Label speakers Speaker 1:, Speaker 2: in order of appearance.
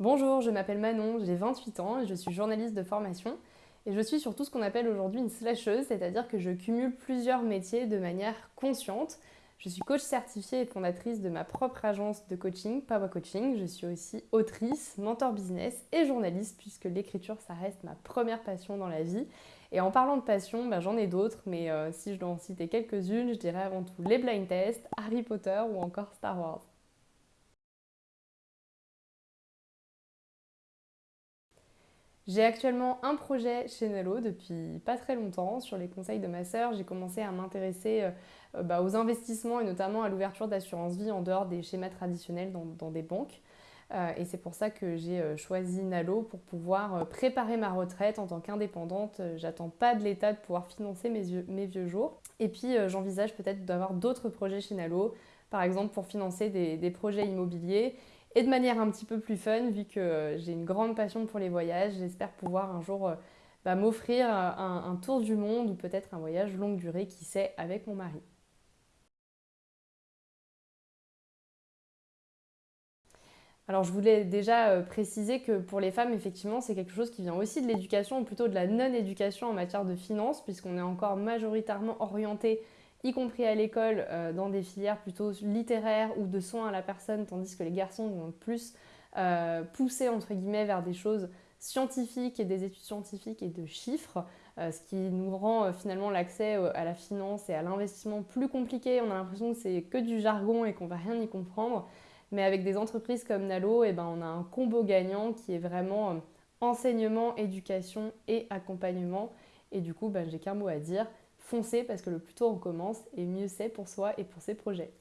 Speaker 1: Bonjour, je m'appelle Manon, j'ai 28 ans et je suis journaliste de formation. Et je suis surtout ce qu'on appelle aujourd'hui une slasheuse, c'est-à-dire que je cumule plusieurs métiers de manière consciente. Je suis coach certifiée et fondatrice de ma propre agence de coaching, Power Coaching. Je suis aussi autrice, mentor business et journaliste, puisque l'écriture, ça reste ma première passion dans la vie. Et en parlant de passion, bah, j'en ai d'autres, mais euh, si je dois en citer quelques-unes, je dirais avant tout les blind tests, Harry Potter ou encore Star Wars. J'ai actuellement un projet chez Nello depuis pas très longtemps. Sur les conseils de ma sœur, j'ai commencé à m'intéresser euh, euh, bah, aux investissements et notamment à l'ouverture d'assurance vie en dehors des schémas traditionnels dans, des banques. Euh, et c'est pour ça que j'ai choisi Nalo pour pouvoir préparer ma retraite en tant qu'indépendante. J'attends pas de l'État de pouvoir financer mes, mes vieux jours. Et puis j'envisage peut-être d'avoir d'autres projets chez Nalo, par exemple pour financer des projets immobiliers et de manière un petit peu plus fun, vu que j'ai une grande passion pour les voyages, j'espère pouvoir un jour euh, bah, m'offrir un, un, tour du monde ou peut-être un voyage longue durée, qui sait, avec mon mari. Alors je voulais déjà euh, préciser que pour les femmes, effectivement, c'est quelque chose qui vient aussi de l'éducation, ou plutôt de la non-éducation en matière de finances, puisqu'on est encore majoritairement orienté y compris à l'école, euh, dans des filières plutôt littéraires ou de soins à la personne, tandis que les garçons vont plus euh, pousser entre guillemets vers des choses scientifiques et des études scientifiques et de chiffres, euh, ce qui nous rend finalement l'accès à la finance et à l'investissement plus compliqué. On a l'impression que c'est que du jargon et qu'on va rien y comprendre. Mais avec des entreprises comme Nalo, eh ben, on a un combo gagnant qui est vraiment enseignement, éducation et accompagnement. Et du coup, ben, j'ai qu'un mot à dire, foncez parce que le plus tôt on commence et mieux c'est pour soi et pour ses projets.